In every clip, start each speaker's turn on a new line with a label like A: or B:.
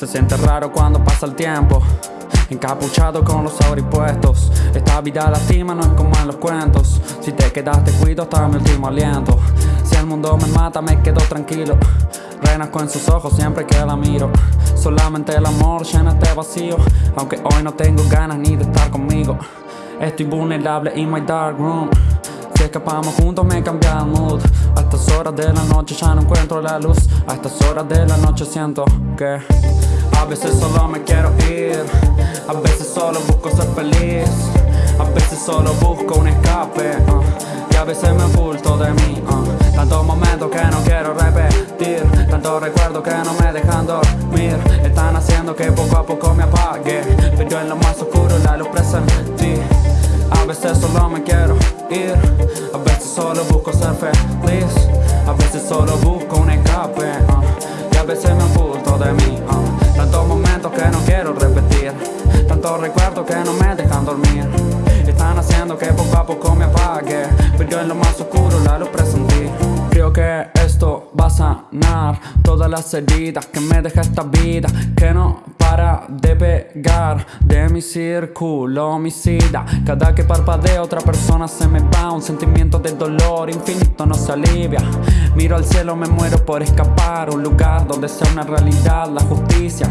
A: Se siente raro cuando pasa el tiempo. Encapuchado con los puestos Esta vida lastima, no es como en los cuentos. Si te quedaste cuido hasta mi último aliento. Si el mundo me mata me quedo tranquilo. Renazco en sus ojos siempre que la miro. Solamente el amor llena este vacío. Aunque hoy no tengo ganas ni de estar conmigo. Estoy vulnerable in my dark room. Si escapamos juntos me cambia el mood. A estas horas de la noche ya no encuentro la luz. A estas horas de la noche siento que A veces solo me quiero ir. A veces solo busco ser feliz. A veces solo busco un escape uh, Y a veces me oculto de mí uh, Tantos momentos que no quiero repetir. Tantos recuerdos que no me dejan dormir. Están haciendo que poco a poco me apague. Pero en lo más oscuro la luz presentí A veces solo me quiero ir. A veces solo busco ser feliz. A veces solo busco un escape que no quiero repetir. Tantos recuerdos que no me dejan dormir. Están haciendo que poco a poco me apague. Pero en lo más oscuro la luz presentí Creo que esto va a sanar Todas las heridas que me deja esta vida. Que no para de pegar De mi círculo homicida. Cada que parpadeo otra persona se me va. Un sentimiento de dolor infinito no se alivia. Miro al cielo, me muero por escapar. Un lugar donde sea una realidad la justicia.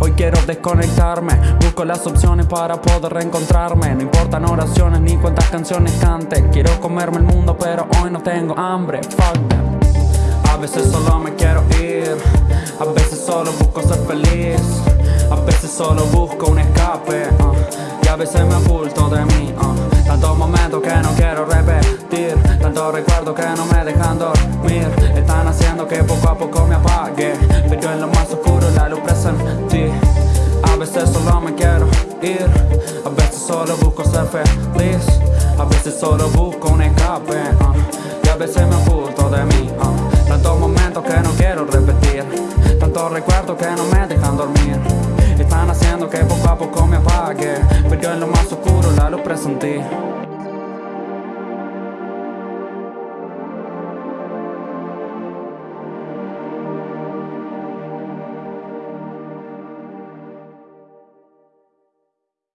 A: Hoy quiero desconectarme. Busco las opciones para poder reencontrarme. No importan oraciones ni cuántas canciones cante. Quiero comerme el mundo pero hoy no tengo hambre. Fuck A veces solo me quiero ir. A veces solo busco ser feliz A veces solo busco un escape uh, Y a veces me oculto de mí uh, Tantos momentos que no quiero repetir Tantos recuerdos que no me dejan dormir Están haciendo que poco a poco me apague. Pero en lo más oscuro la luz presentí A veces solo me quiero ir A veces solo busco ser feliz A veces solo busco un escape uh, Y a veces me oculto de mí Tantos momentos que no quiero repetir Tantos recuerdos que no me dejan dormir apague Pero en lo más oscuro la luz presentí